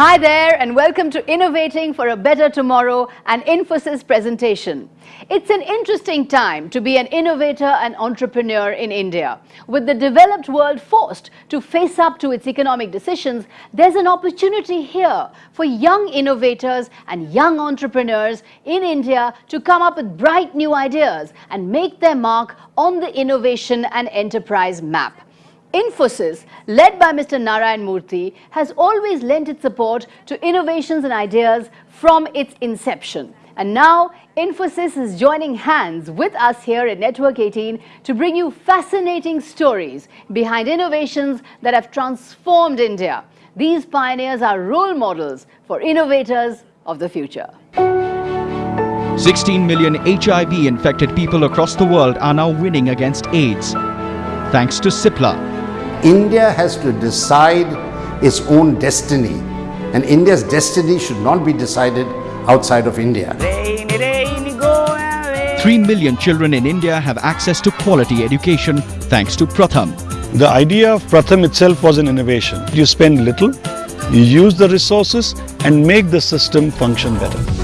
Hi there and welcome to Innovating for a Better Tomorrow, an Infosys presentation. It's an interesting time to be an innovator and entrepreneur in India. With the developed world forced to face up to its economic decisions, there's an opportunity here for young innovators and young entrepreneurs in India to come up with bright new ideas and make their mark on the innovation and enterprise map. Infosys, led by Mr. Narayan Murthy, has always lent its support to innovations and ideas from its inception. And now, Infosys is joining hands with us here at Network 18 to bring you fascinating stories behind innovations that have transformed India. These pioneers are role models for innovators of the future. 16 million HIV-infected people across the world are now winning against AIDS, thanks to CIPLA, India has to decide its own destiny and India's destiny should not be decided outside of India. 3 million children in India have access to quality education thanks to Pratham. The idea of Pratham itself was an innovation. You spend little, you use the resources and make the system function better.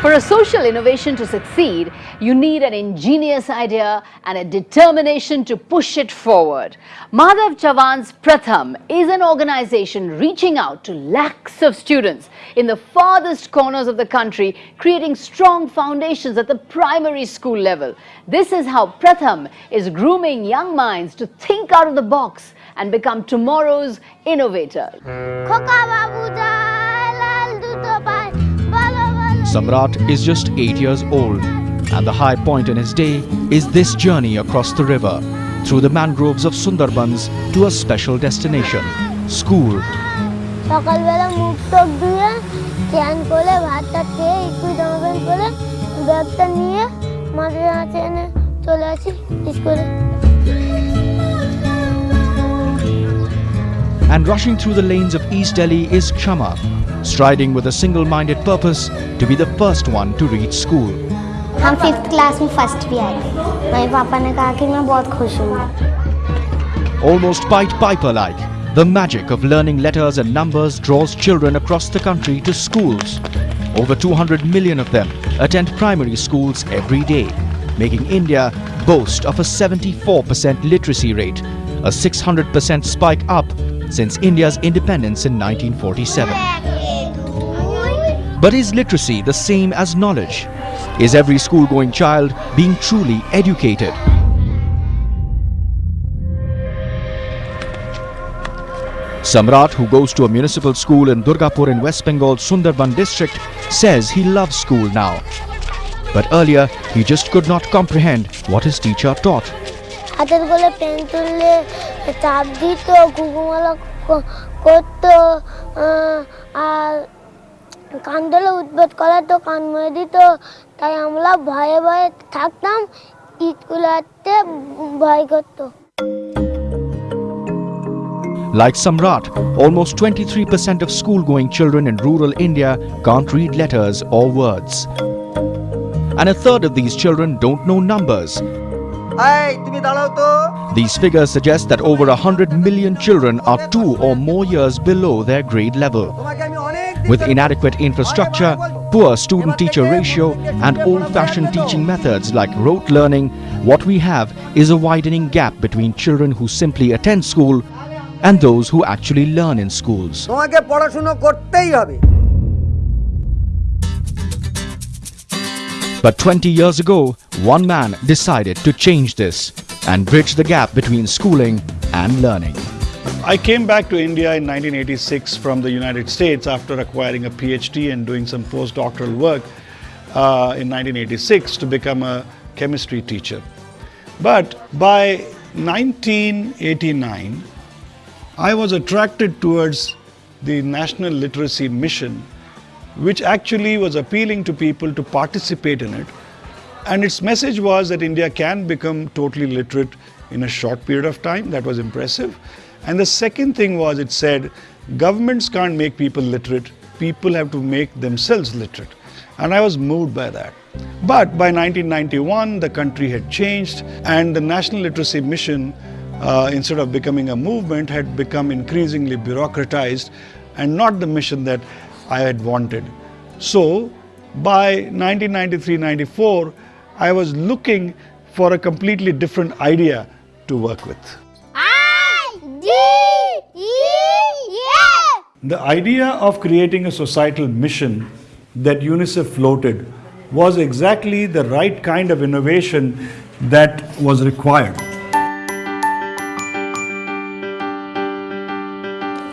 For a social innovation to succeed, you need an ingenious idea and a determination to push it forward. Madhav Chavan's Pratham is an organization reaching out to lakhs of students in the farthest corners of the country, creating strong foundations at the primary school level. This is how Pratham is grooming young minds to think out of the box and become tomorrow's innovators. Samrat is just 8 years old and the high point in his day is this journey across the river through the mangroves of Sundarbans to a special destination, school. সকালবেলা মুখ টক ধুয়ে স্নান করে ভাতটা খেয়ে একটু জামা pant পরে ব্যাগটা নিয়ে মাঠে আছে এনে চলে আসি স্কুলে And rushing through the lanes of East Delhi is Kshama, striding with a single-minded purpose to be the first one to reach school. हम फिफ्थ क्लास में फर्स्ट भी आए थे मेरे पापा ने कहा कि मैं बहुत खुश हूँ Almost Pied Piper-like, the magic of learning letters and numbers draws children across the country to schools. Over 200 million of them attend primary schools every day, making India boast of a 74% literacy rate, a 600% spike up since India's independence in 1947. But is literacy the same as knowledge? Is every school-going child being truly educated? Samrat, who goes to a municipal school in Durgapur in West Bengal's Sundarban district, says he loves school now. But earlier, he just could not comprehend what his teacher taught. হাতের গোলে pen তুললে চাপ দিত ঘুঘুমালা করতো আহ, আর কান ধরে উদ্বোধ করাতো কান মরে দিত তাই আমরা ভয়ে ভয়ে থাকতাম স্কুলে আসতে ভয় করতো Like Samrat, almost 23% of school-going children in rural India can't read letters or words. And a third of these children don't know numbers. এই তুমি দাঁড়াও তো These figures suggest that over 100 million children are two or more years below their grade level. With inadequate infrastructure, poor student-teacher ratio and old-fashioned teaching methods like rote learning, what we have is a widening gap between children who simply attend school and those who actually learn in schools. But 20 years ago, one man decided to change this and bridge the gap between schooling and learning. I came back to India in 1986 from the United States after acquiring a PhD and doing some postdoctoral work uh, in 1986 to become a chemistry teacher. But by 1989, I was attracted towards the National Literacy Mission, which actually was appealing to people to participate in it. And its message was that India can become totally literate in a short period of time. That was impressive. And the second thing was it said governments can't make people literate, people have to make themselves literate. And I was moved by that. But by 1991, the country had changed, and the National Literacy Mission uh, instead of becoming a movement, had become increasingly bureaucratized and not the mission that I had wanted. So, by 1993-94, I was looking for a completely different idea to work with. I D E F. The idea of creating a societal mission that UNICEF floated was exactly the right kind of innovation that was required.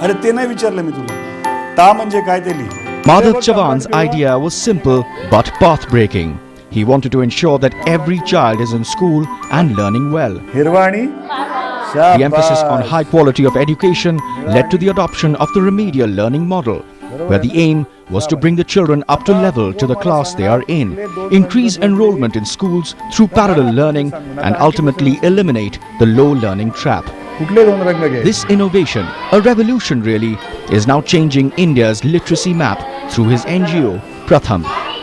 अरे ते नाही विचारलं मी तुला ता म्हणजे काय ते लिही Madhav Chavan's idea was simple but path-breaking. He wanted to ensure that every child is in school and learning well. हिरवा आणि the emphasis on high quality of education led to the adoption of the remedial learning model, where the aim was to bring the children up to level to the class they are in, increase enrollment in schools through parallel learning and ultimately eliminate the low learning trap. This innovation, a revolution really, is now changing India's literacy map through his NGO Pratham.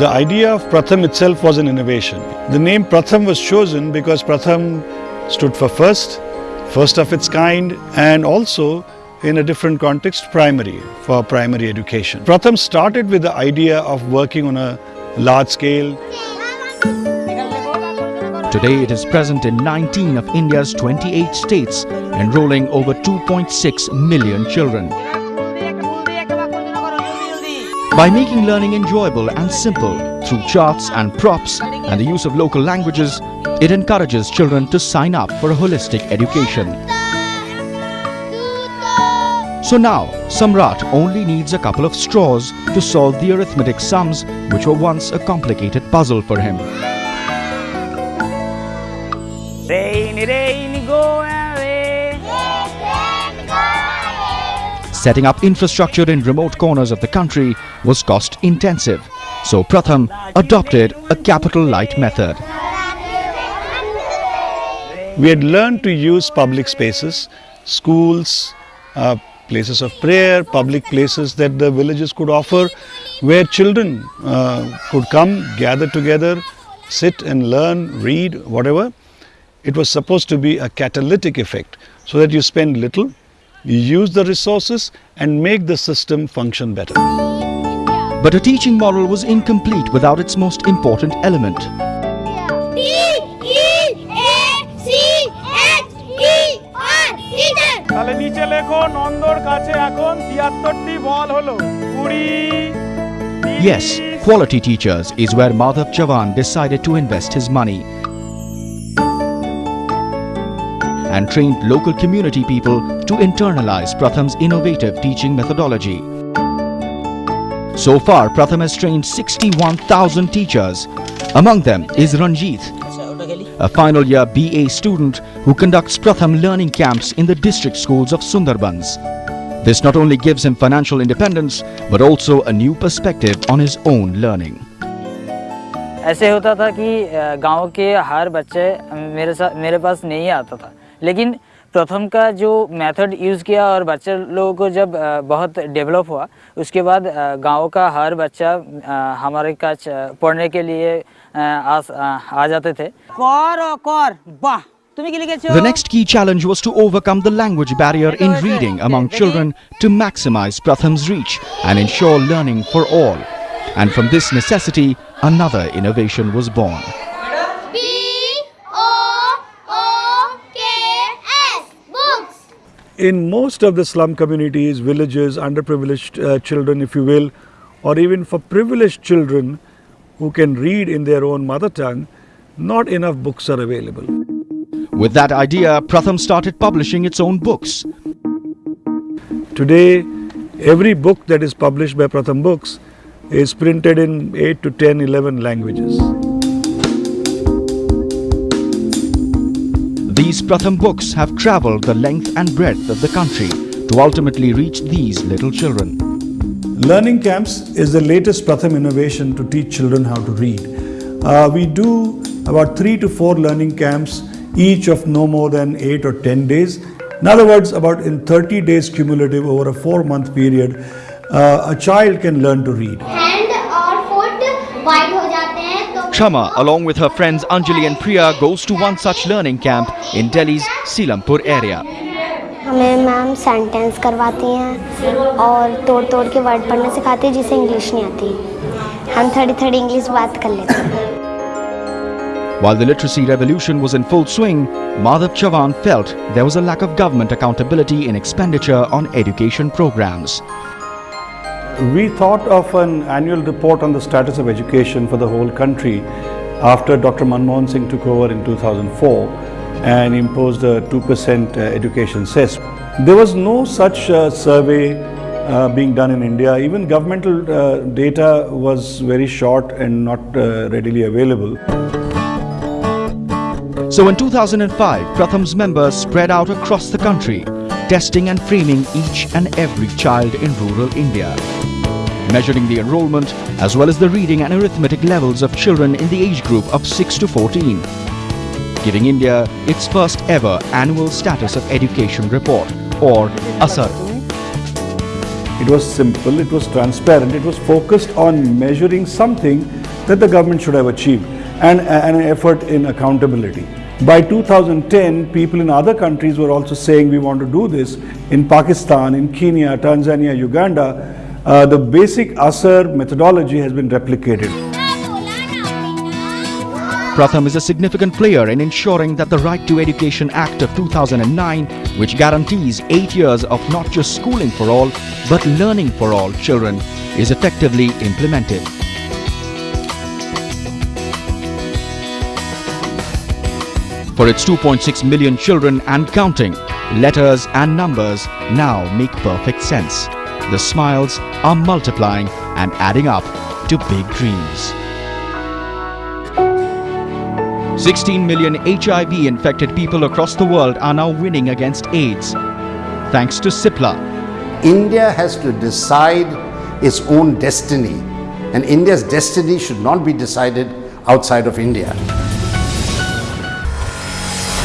The idea of Pratham itself was an innovation. The name Pratham was chosen because Pratham stood for first, first of its kind, and also in a different context, primary, for primary education. Pratham started with the idea of working on a large scale. Today it is present in 19 of India's 28 states, enrolling over 2.6 million children. By making learning enjoyable and simple through charts and props and the use of local languages, it encourages children to sign up for a holistic education. So now, Samrat only needs a couple of straws to solve the arithmetic sums which were once a complicated puzzle for him. Setting up infrastructure in remote corners of the country was cost intensive, so Pratham adopted a capital light method. We had learned to use public spaces, schools, uh, places of prayer, public places that the villages could offer, where children uh, could come, gather together, sit and learn, read, whatever. It was supposed to be a catalytic effect so that you spend little, you use the resources and make the system function better. But a teaching model was incomplete without its most important element. D E A C H E R teacher. তাহলে নিচে লেখো নন্দর কাছে এখন তিয়াত্তরটি বল হলো কুড়ি Yes, quality teachers is where Madhav Chavan decided to invest his money and trained local community people to internalize Pratham's innovative teaching methodology. So far, Pratham has trained 61,000 teachers. Among them is Ranjit, a final year BA student who conducts Pratham learning camps in the district schools of Sundarbans. This not only gives him financial independence but also a new perspective on his own learning. ऐसे होता था कि अ, गांव के हर बच्चे अ, मेरे साथ मेरे पास नहीं आता था लेकिन प्रथम का जो मेथड यूज़ किया और बच्चे लोगों को जब बहुत डेवलप हुआ उसके बाद गाँव का हर बच्चा हमारे का पढ़ने के लिए आ, आ आ जाते थे कौर और कौर वाह The next key challenge was to overcome the language barrier in reading among children to maximize Pratham's reach and ensure learning for all. And from this necessity, another innovation was born. In most of the slum communities, villages, underprivileged uh, children, if you will, or even for privileged children who can read in their own mother tongue, not enough books are available. With that idea, Pratham started publishing its own books. Today, every book that is published by Pratham Books is printed in 8 to 10, 11 languages. These Pratham books have travelled the length and breadth of the country to ultimately reach these little children. Learning camps is the latest Pratham innovation to teach children how to read. Uh, we do about three to four learning camps, each of no more than eight or 10 days. In other words, about in 30 days cumulative over a four month period, uh, a child can learn to read. Hand or uh, foot, wide हो जाते हैं तो Kshama, along with her friends Anjali and Priya, goes to one such learning camp in Delhi's Silampur area. हमें ma'am sentence करवाती हैं और तोड़ तोड़ के वर्ड पढ़ना सिखाती है जिसे इंग्लिश नहीं आती हम थोड़ी थोड़ी इंग्लिश बात कर लेते हैं While the literacy revolution was in full swing, Madhav Chavan felt there was a lack of government accountability in expenditure on education programs. We thought of an annual report on the status of education for the whole country after Dr. Manmohan Singh took over in 2004 and imposed a 2% education cess. There was no such uh, survey uh, being done in India. Even governmental uh, data was very short and not uh, readily available. So in 2005, Pratham's members spread out across the country, testing and framing each and every child in rural India. Measuring the enrollment as well as the reading and arithmetic levels of children in the age group of 6 to 14. Giving India its first ever annual status of education report or ASER. It was simple, it was transparent, it was focused on measuring something that the government should have achieved and, and an effort in accountability. By 2010, people in other countries were also saying we want to do this. In Pakistan, in Kenya, Tanzania, Uganda, uh, the basic ASER methodology has been replicated. Pratham is a significant player in ensuring that the Right to Education Act of 2009, which guarantees 8 years of not just schooling for all, but learning for all children, is effectively implemented. For its 2.6 million children and counting, letters and numbers now make perfect sense. The smiles are multiplying and adding up to big dreams. 16 million HIV infected people across the world are now winning against AIDS. Thanks to CIPLA, India has to decide its own destiny, and India's destiny should not be decided outside of India.